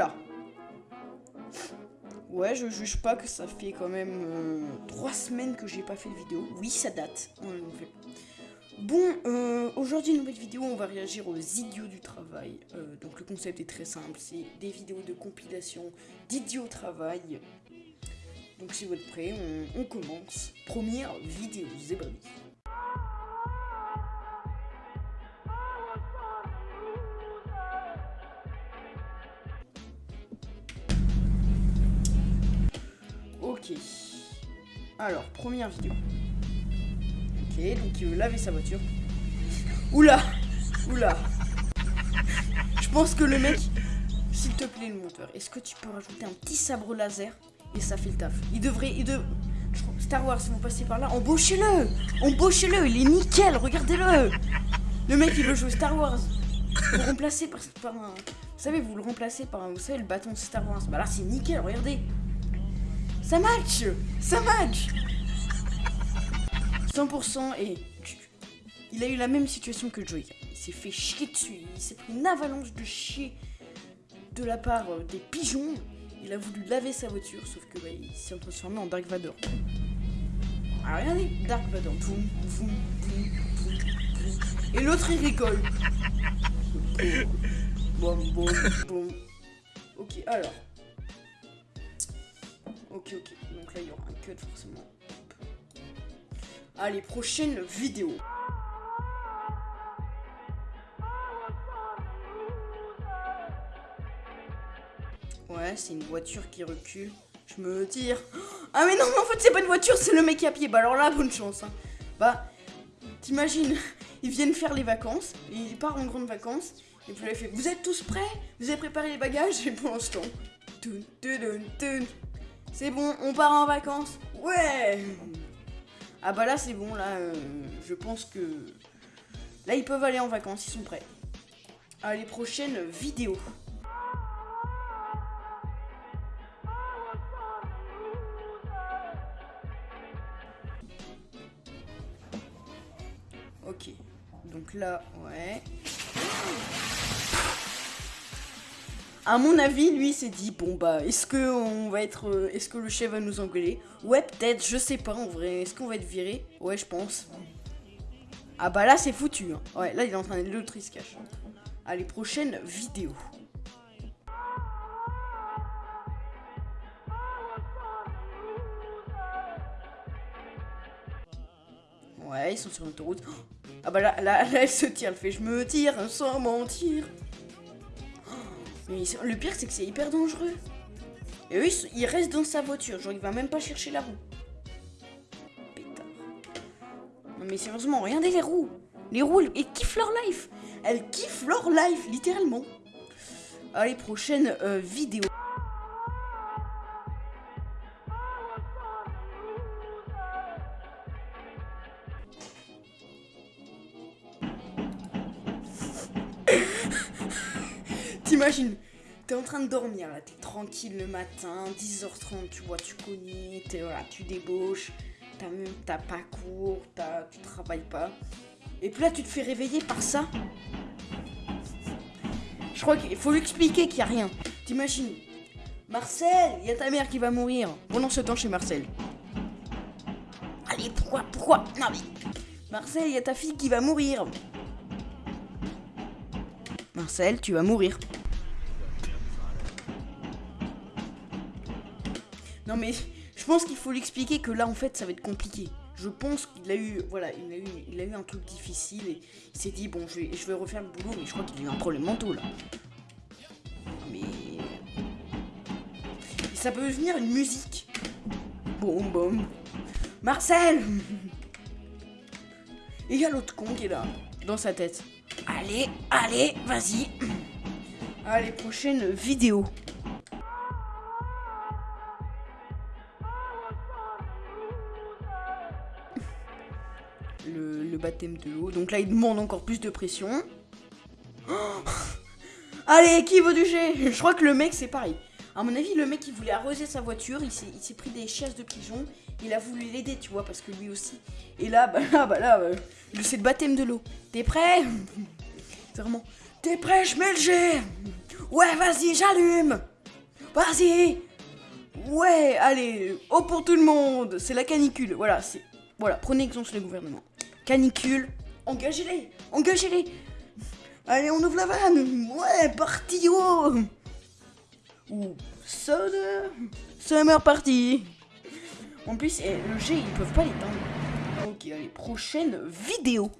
Oula. Ouais, je juge pas que ça fait quand même euh, trois semaines que j'ai pas fait de vidéo. Oui, ça date. Bon, euh, aujourd'hui, nouvelle vidéo, on va réagir aux idiots du travail. Euh, donc le concept est très simple, c'est des vidéos de compilation d'idiots au travail. Donc si vous êtes prêts, on, commence. Première vidéo, Zébré. Alors, première vidéo. Ok, donc il veut laver sa voiture. Oula Oula Je pense que le mec... S'il te plaît, le monteur, est-ce que tu peux rajouter un petit sabre laser? Et ça fait le taf. Il devrait... Star Wars, si vous passez par là, embauchez-le Embauchez-le, il est nickel, regardez-le Le mec, il veut jouer Star Wars. Vous remplacez par, par un... Vous savez, vous le remplacez par un... Vous savez, le bâton de Star Wars. Bah là, c'est nickel, regardez ça match Ça match 100% et il a eu la même situation que Joey. Il s'est fait chier dessus. Il s'est pris une avalanche de chier de la part euh, des pigeons. Il a voulu laver sa voiture, sauf que bah, il s'est transformé en Dark Vador. Ah, regardez, Dark Vador. Et l'autre, il rigole. Bon, bon, bon. Ok, alors. Ok, ok. Donc là, il y aura un cut forcément. Allez, prochaine vidéo. Ouais, c'est une voiture qui recule. Je me tire. Ah mais non, mais en fait, c'est pas une voiture, c'est le mec à pied. Bah alors là, bonne chance. Hein. Bah, t'imagines, ils viennent faire les vacances. Il part en grande vacances. Et puis là, il fait Vous êtes tous prêts? Vous avez préparé les bagages Et pour l'instant. C'est bon, on part en vacances. Ouais Ah bah là c'est bon, là euh, je pense que... Là ils peuvent aller en vacances, ils sont prêts. Allez, prochaine vidéo. Ok. Donc là, ouais. À mon avis, lui, s'est dit bon bah, est-ce que on va être, euh, est-ce que le chef va nous engueuler? Ouais, peut-être, je sais pas en vrai. Est-ce qu'on va être viré? Ouais, je pense. Ah bah là, c'est foutu. Hein. Ouais, là, il est en train de l'autre, il cache. Allez, prochaine vidéo. Ouais, ils sont sur l'autoroute. Ah bah là, là, là, elle se tire, elle fait je me tire sans mentir. Le pire, c'est que c'est hyper dangereux. Et eux, il reste dans sa voiture. Genre, il va même pas chercher la roue. Pétard. Non, mais sérieusement, regardez les roues. Les roues, elles, kiffent leur life. Elles kiffent leur life, littéralement. Allez, prochaine euh, vidéo. T'imagines, t'es en train de dormir là, t'es tranquille le matin, 10h30, tu vois, tu connais, es, voilà, tu débauches, t'as pas cours, tu travailles pas. Et puis là, tu te fais réveiller par ça. Je crois qu'il faut lui expliquer qu'il n'y a rien. T'imagines Marcel, il y a ta mère qui va mourir. Pendant ce temps chez Marcel. Allez, pourquoi Pourquoi? Non mais... Marcel, il y a ta fille qui va mourir. Marcel, tu vas mourir. Non mais je pense qu'il faut l'expliquer que là en fait ça va être compliqué. Je pense qu'il a eu voilà, il a eu, il a eu un truc difficile et il s'est dit bon je vais, je vais refaire le boulot mais je crois qu'il a eu un problème mental là. Mais ça peut devenir une musique. Boum boum. Marcel Et il y a l'autre con qui est là, dans sa tête. Allez, allez, vas-y. Allez, prochaine vidéo. le, de l'eau. Donc là, il demande encore plus de pression. Allez, qui veut du jet Je crois que le mec, c'est pareil. À mon avis, le mec, il voulait arroser sa voiture. Il s'est pris des chaises de pigeons. Il a voulu l'aider, tu vois, parce que lui aussi. Et là, bah là, bah là, euh, c'est le baptême de l'eau. T'es prêt? C'est vraiment. T'es prêt Je mets le jet Ouais, vas-y, j'allume Vas-y Ouais, allez, oh pour tout le monde C'est la canicule, voilà, c'est... Voilà, prenez exemple sur le gouvernement. Canicule, engagez-les Engagez-les Allez, on ouvre la vanne. Ouais, parti oh. Ou Summer Summer party En plus, eh, le G, ils peuvent pas l'éteindre. Ok, allez, prochaine vidéo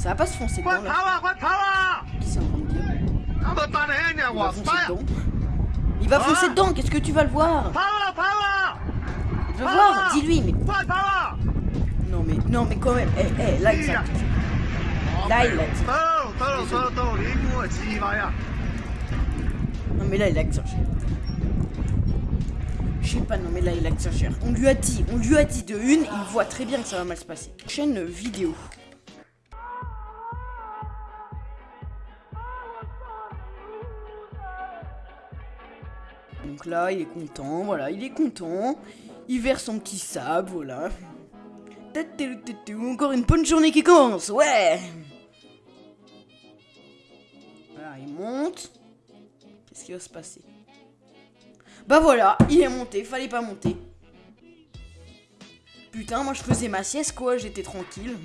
Ça va pas se foncer dedans, là. Qu'est-ce qu'il est en train de dire Il va foncer dedans. Il va foncer dedans, qu'est-ce que tu vas le voir Je veux voir, dis-lui, mais... Non mais, non mais quand même, eh, eh, là il s'en- Là il a Non mais là il exagère. Je sais pas, non mais là il exagère. On lui a dit, on lui a dit de une, il voit très bien que ça va mal se passer. Chaîne vidéo. Donc là, il est content, voilà, il est content. Il verse son petit sable, voilà. Encore une bonne journée qui commence, ouais Voilà, il monte. Qu'est-ce qui va se passer? Bah voilà, il est monté, fallait pas monter. Putain, moi je faisais ma sieste quoi, j'étais tranquille.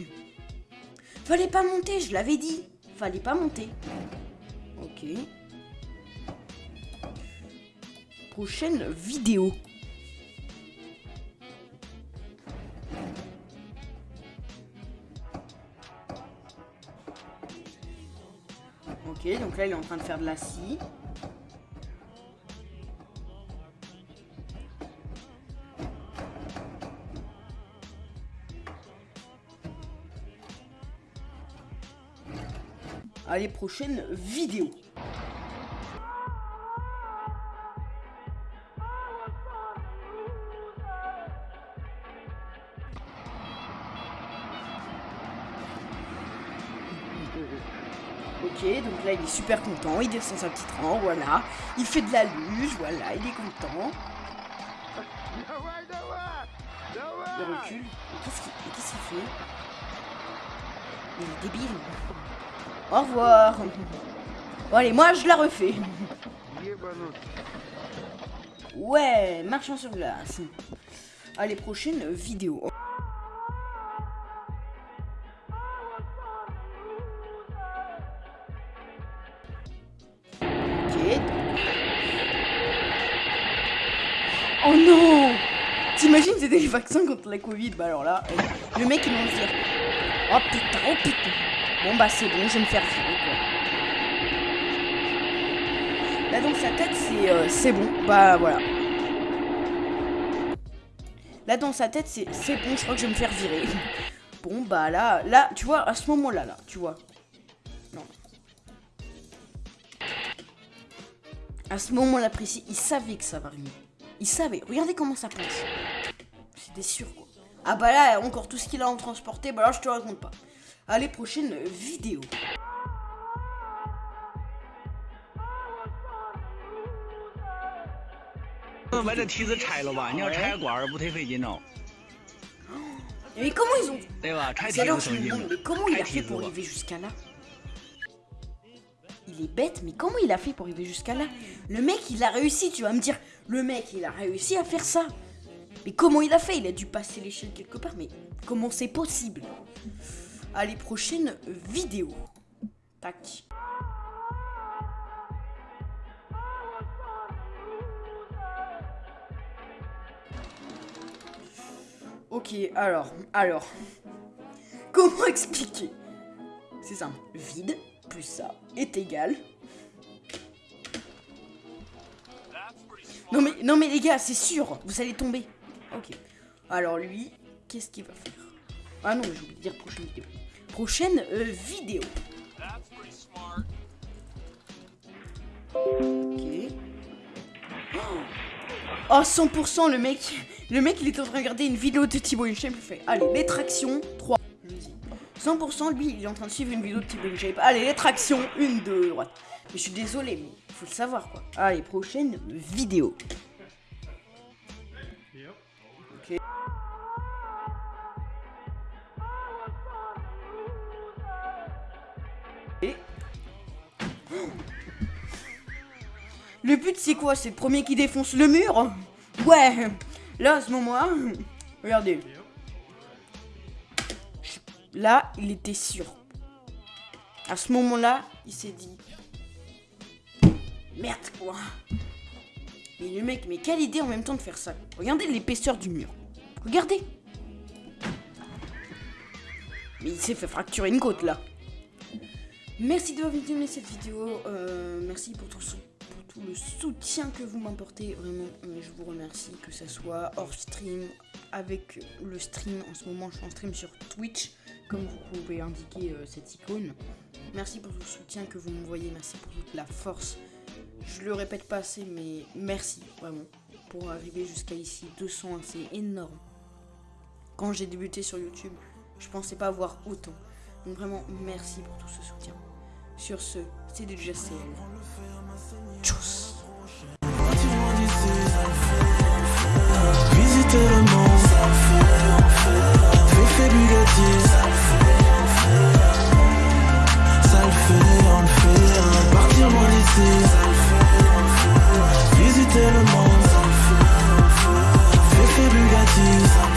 Fallait pas monter, je l'avais dit. Fallait pas monter. Ok. Prochaine vidéo. Ok, donc là il est en train de faire de la scie. Allez, prochaine vidéo. Ok, donc là il est super content, il descend sa petite rang, voilà. Il fait de la luge, voilà, il est content. Il recule. Qu'est-ce qu'il qu'il fait? Il est débile. Au revoir. Bon allez, moi je la refais. Ouais, marchons sur glace. Allez, prochaine vidéo. Oh non T'imagines c'était les vaccins contre la Covid Bah alors là, euh, le mec il va se dire Oh putain, oh putain Bon bah c'est bon, je vais me faire virer quoi. Là dans sa tête c'est euh, c'est bon, bah voilà. Là dans sa tête c'est c'est bon, je crois que je vais me faire virer. Bon bah là, là, tu vois, à ce moment-là, là, tu vois. Non. À ce moment-là précis, il savait que ça va arriver. Il savait. Regardez comment ça penche. C'était sûr, quoi. Ah bah là, encore tout ce qu'il a en transporté, bah là, je te raconte pas. Allez, prochaine vidéo. 把这梯子拆了吧，你要拆管儿不忒费劲哦， Mais comment ils ont... 对吧？拆梯 C'est 子 alors je 省 me 劲 demande, mais comment il a fait pour arriver jusqu'à là Il est bête, mais comment il a fait pour arriver jusqu'à là Le mec, il a réussi, tu vas me dire. Le mec, il a réussi à faire ça. Mais comment il a fait? Il a dû passer l'échelle quelque part, mais comment c'est possible? Allez, prochaine vidéo. Tac. Ok, alors, alors. Comment expliquer? C'est simple. Vide plus ça est égal. Non mais, non mais les gars, c'est sûr, vous allez tomber. Ok. Alors lui, qu'est-ce qu'il va faire? Ah non, j'ai oublié de dire prochaine vidéo. Prochaine euh, vidéo. Ok. Oh 100% le mec Le mec il est en train de regarder une vidéo de Thibaut InShape Il fait allez les tractions 3 100% lui il est en train de suivre une vidéo de Thibaut InShape Allez les tractions 1 2 droite je suis désolé, mais faut le savoir quoi. Ah, les prochaines vidéos. Le but c'est quoi? C'est le premier qui défonce le mur? Ouais Là à ce moment-là, regardez. Là, il était sûr. À ce moment-là, il s'est dit, Merde quoi Mais le mec, mais quelle idée en même temps de faire ça Regardez l'épaisseur du mur. Regardez Mais il s'est fait fracturer une côte là. Merci d'avoir visionné cette vidéo. Euh, merci pour tout, le soutien que vous m'apportez. Vraiment, euh, je vous remercie. Que ce soit hors stream, avec le stream. En ce moment, je suis en stream sur Twitch, comme vous pouvez indiquer euh, cette icône. Merci pour tout le soutien que vous m'envoyez. Merci pour toute la force. Je le répète pas assez, mais merci vraiment pour arriver jusqu'à ici. 200, c'est énorme. Quand j'ai débuté sur YouTube, je pensais pas avoir autant. Donc vraiment, merci pour tout ce soutien. Sur ce, c'est déjà CL. Tchuss ça le fait, on le fait tellement ça fait, fait, fait Bugatti, ça